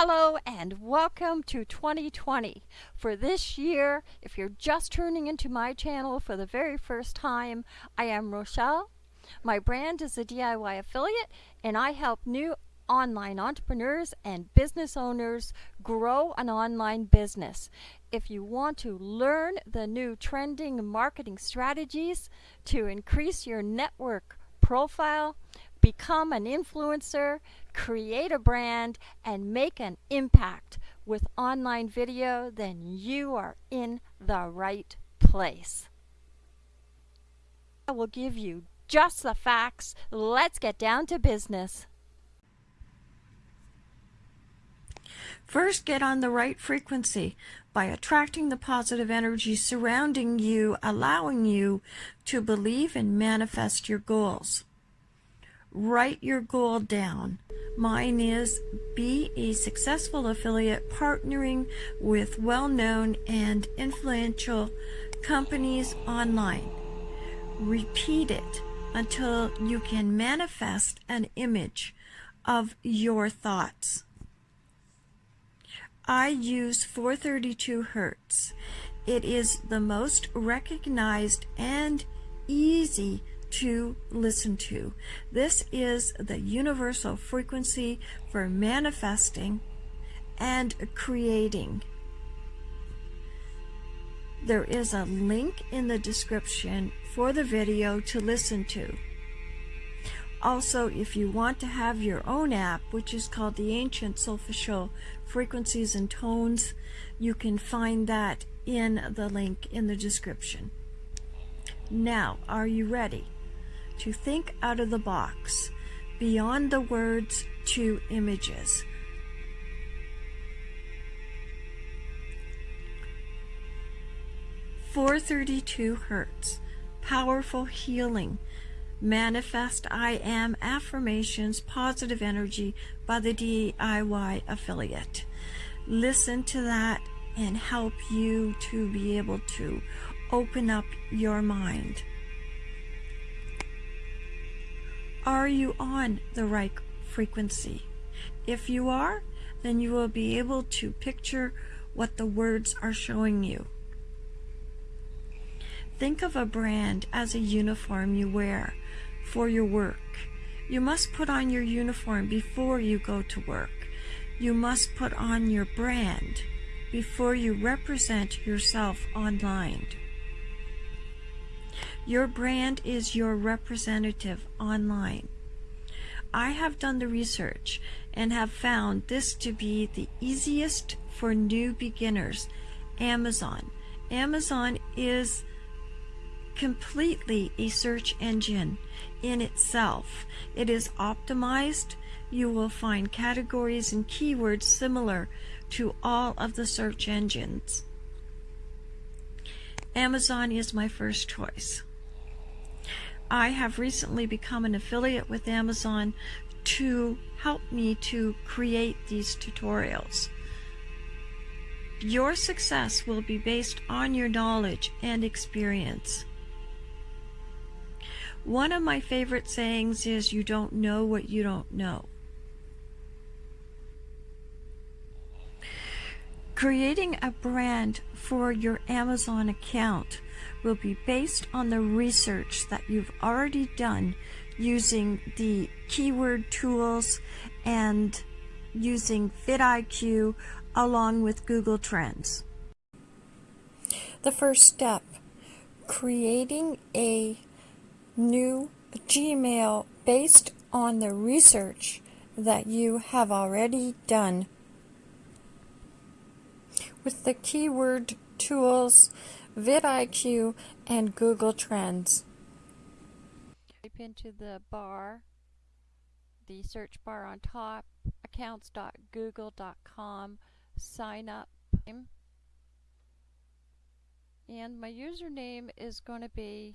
Hello and welcome to 2020. For this year, if you're just tuning into my channel for the very first time, I am Rochelle. My brand is a DIY affiliate and I help new online entrepreneurs and business owners grow an online business. If you want to learn the new trending marketing strategies to increase your network profile, become an influencer, create a brand, and make an impact with online video, then you are in the right place. I will give you just the facts. Let's get down to business. First, get on the right frequency by attracting the positive energy surrounding you, allowing you to believe and manifest your goals. Write your goal down. Mine is be a successful affiliate partnering with well-known and influential companies online. Repeat it until you can manifest an image of your thoughts. I use 432 Hertz. It is the most recognized and easy to listen to. This is the universal frequency for manifesting and creating. There is a link in the description for the video to listen to. Also, if you want to have your own app, which is called the Ancient Soulful Frequencies and Tones, you can find that in the link in the description. Now, are you ready? To think out of the box, beyond the words to images. Four thirty-two hertz, powerful healing, manifest I am affirmations, positive energy by the DIY affiliate. Listen to that and help you to be able to open up your mind. Are you on the right frequency? If you are, then you will be able to picture what the words are showing you. Think of a brand as a uniform you wear for your work. You must put on your uniform before you go to work. You must put on your brand before you represent yourself online. Your brand is your representative online. I have done the research and have found this to be the easiest for new beginners. Amazon. Amazon is completely a search engine in itself. It is optimized. You will find categories and keywords similar to all of the search engines. Amazon is my first choice. I have recently become an affiliate with Amazon to help me to create these tutorials. Your success will be based on your knowledge and experience. One of my favorite sayings is you don't know what you don't know. Creating a brand for your Amazon account will be based on the research that you've already done using the keyword tools and using vidIQ along with Google Trends. The first step, creating a new Gmail based on the research that you have already done. With the keyword tools vidIQ, and Google Trends. Type into the bar, the search bar on top, accounts.google.com, sign up. And my username is going to be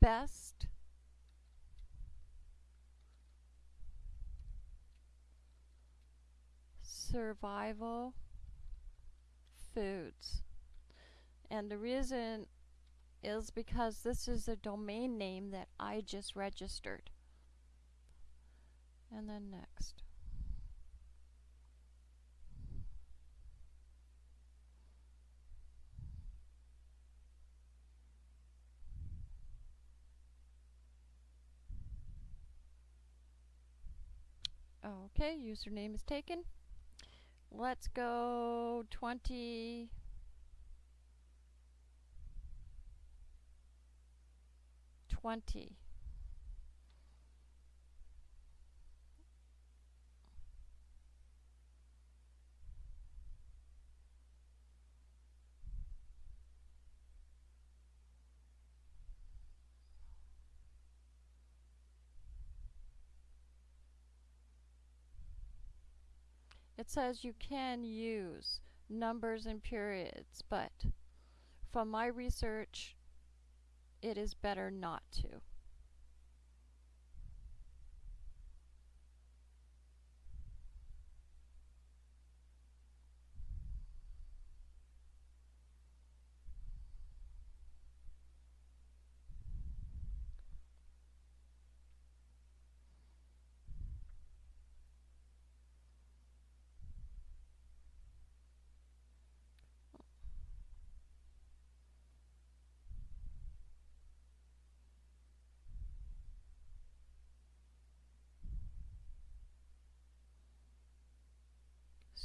best survival foods. And the reason is because this is a domain name that I just registered. And then next. Okay, username is taken. Let's go 20. Twenty. It says you can use numbers and periods, but from my research, it is better not to.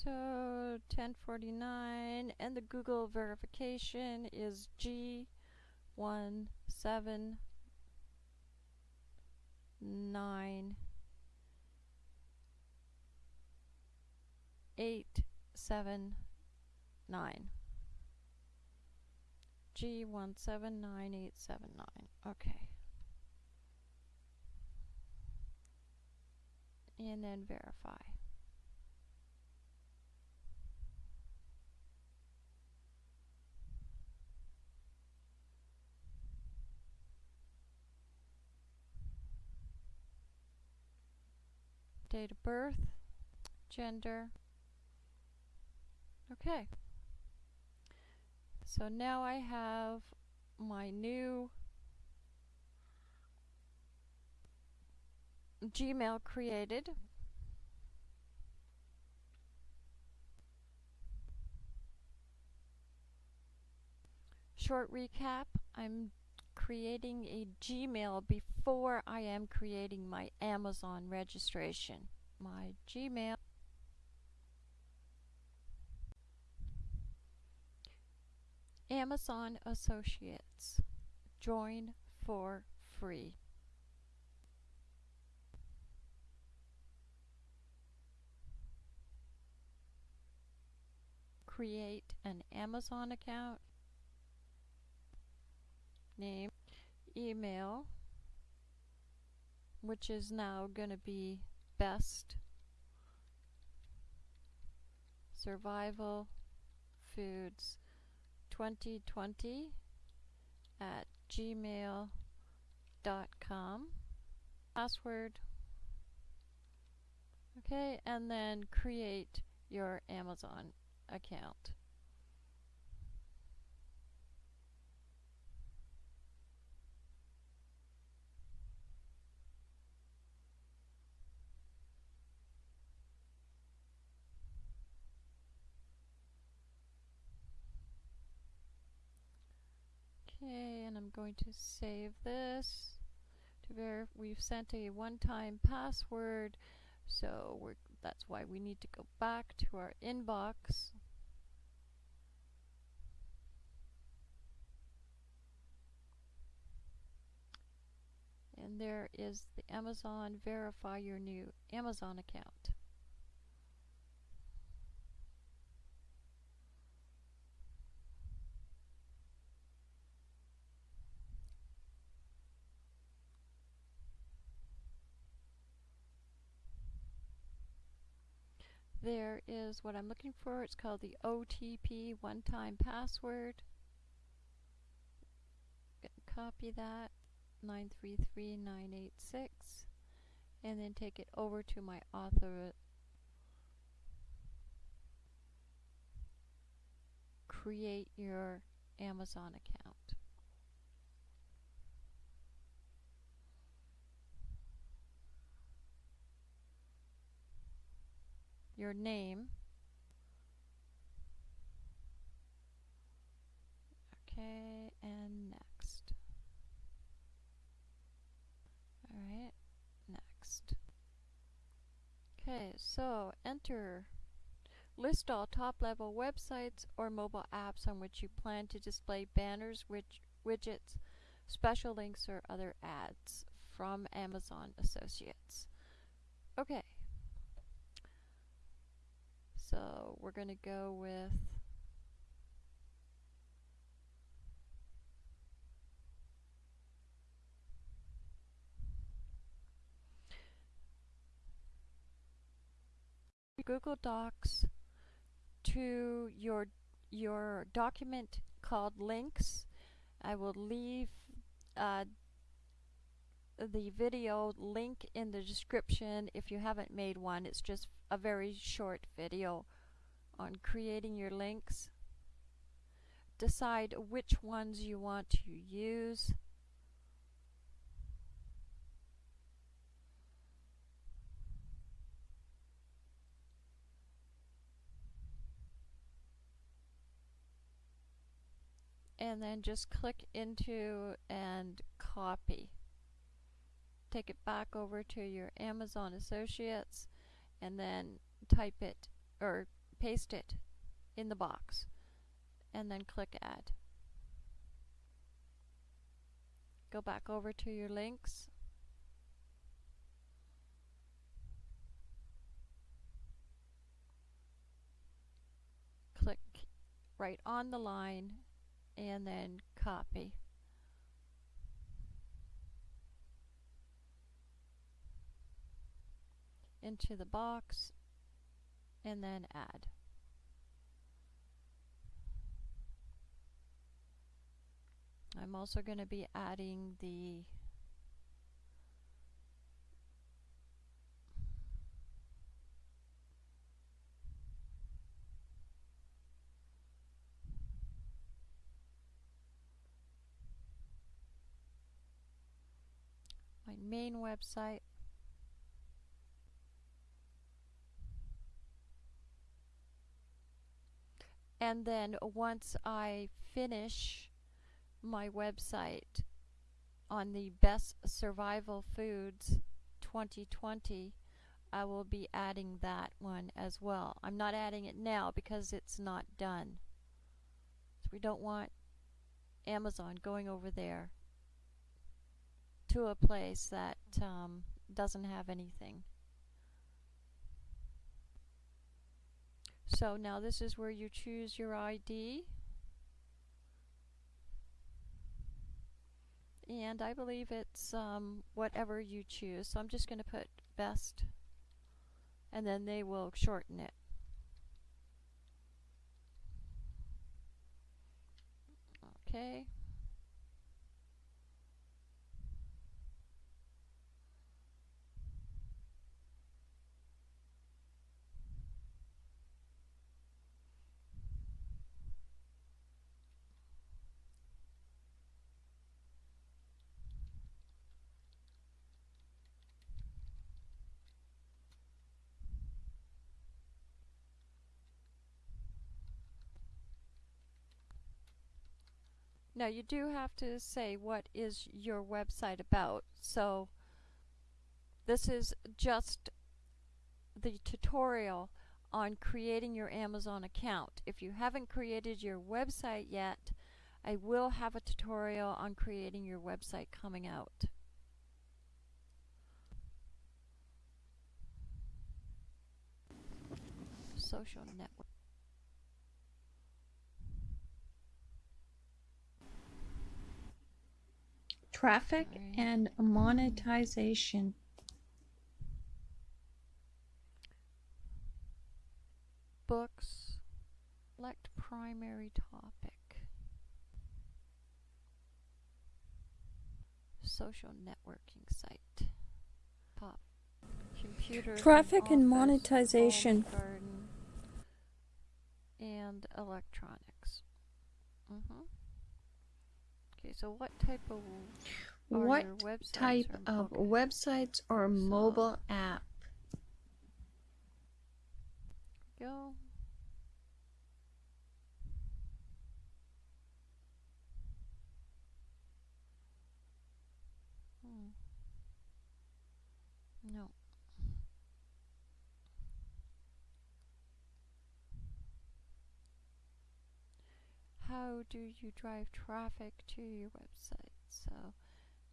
So 1049 and the Google verification is G179 879 G179 Okay. And then verify. Date of birth, gender. Okay. So now I have my new Gmail created. Short recap, I'm creating a Gmail before I am creating my Amazon registration. My Gmail Amazon Associates. Join for free. Create an Amazon account name, email, which is now going to be best survival foods 2020 at gmail.com password. Okay and then create your Amazon account Okay, and I'm going to save this. To ver we've sent a one-time password, so we're, that's why we need to go back to our inbox. And there is the Amazon Verify Your New Amazon account. There is what I'm looking for. It's called the OTP one-time password. Copy that 933986 and then take it over to my author create your Amazon account. Your name. Okay, and next. Alright, next. Okay, so enter. List all top level websites or mobile apps on which you plan to display banners, widg widgets, special links, or other ads from Amazon Associates. Okay. So we're going to go with Google Docs to your your document called links. I will leave uh, the video link in the description if you haven't made one. It's just a very short video on creating your links. Decide which ones you want to use. and then just click into and copy. Take it back over to your Amazon Associates and then type it or paste it in the box and then click add. Go back over to your links click right on the line and then copy. Into the box and then add. I'm also going to be adding the my main website. And then once I finish my website on the best survival foods 2020, I will be adding that one as well. I'm not adding it now because it's not done. So we don't want Amazon going over there to a place that um, doesn't have anything. So now this is where you choose your ID. And I believe it's um, whatever you choose. So I'm just going to put best and then they will shorten it. Okay. Now you do have to say what is your website about. So this is just the tutorial on creating your Amazon account. If you haven't created your website yet, I will have a tutorial on creating your website coming out. Social network. Traffic and monetization. books, select primary topic, social networking site, pop, computer, Traffic and office, monetization. and electronics. Mm-hmm. Okay, so what type of What websites type or of websites or mobile app? go? Hmm. No. How do you drive traffic to your website? So,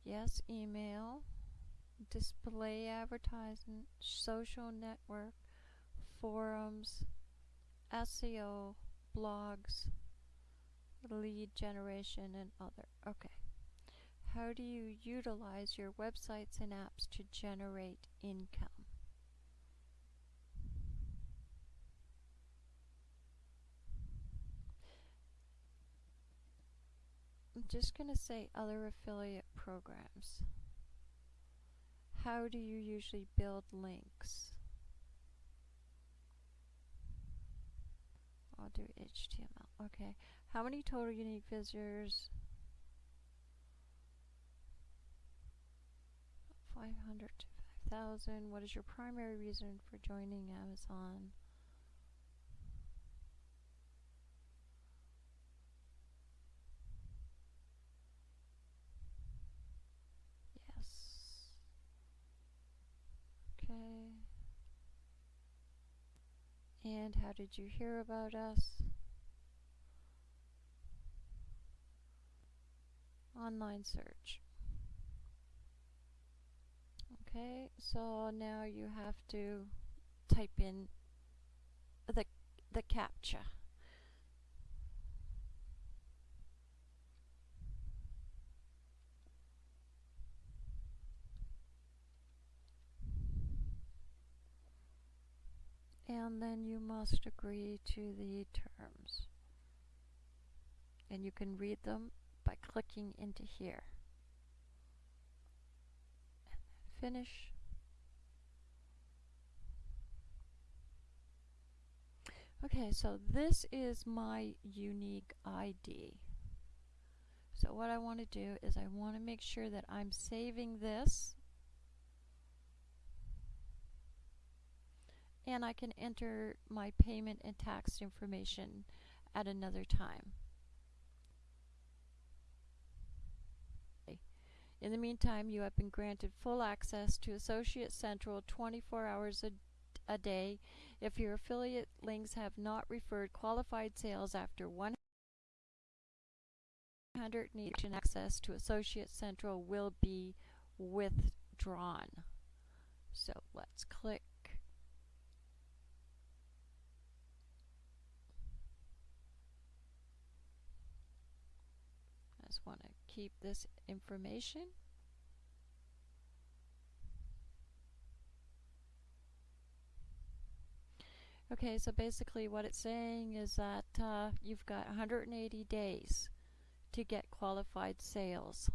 yes, email, display advertisement, social network, forums, SEO, blogs, lead generation, and other. Okay. How do you utilize your websites and apps to generate income? I'm just going to say other affiliate programs. How do you usually build links? I'll do HTML. Okay. How many total unique visitors? 500 to 5,000. What is your primary reason for joining Amazon? Yes. Okay. And how did you hear about us? Online search. Okay, so now you have to type in the the captcha. And then you must agree to the terms. And you can read them by clicking into here. Finish. Okay, so this is my unique ID. So what I want to do is I want to make sure that I'm saving this and I can enter my payment and tax information at another time. In the meantime, you have been granted full access to Associate Central 24 hours a, a day if your affiliate links have not referred qualified sales after 100 each and access to Associate Central will be withdrawn. So let's click just want to keep this information. Okay, so basically what it's saying is that uh, you've got 180 days to get qualified sales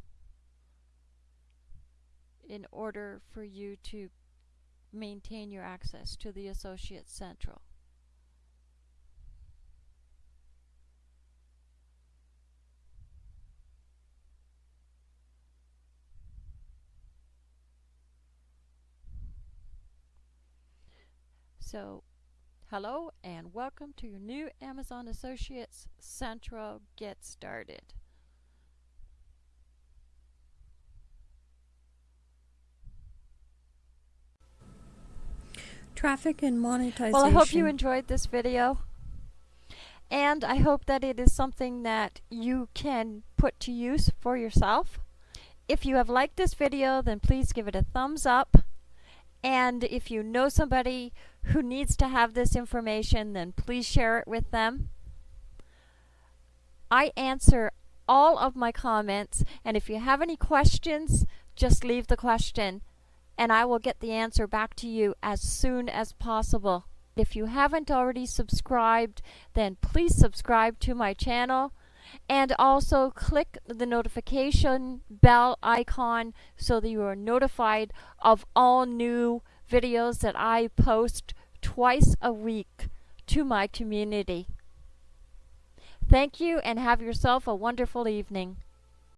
in order for you to maintain your access to the Associate Central. So, hello and welcome to your new Amazon Associates Central Get Started. Traffic and monetization. Well, I hope you enjoyed this video. And I hope that it is something that you can put to use for yourself. If you have liked this video, then please give it a thumbs up. And if you know somebody who needs to have this information, then please share it with them. I answer all of my comments, and if you have any questions, just leave the question, and I will get the answer back to you as soon as possible. If you haven't already subscribed, then please subscribe to my channel and also click the notification bell icon so that you are notified of all new videos that I post twice a week to my community. Thank you and have yourself a wonderful evening.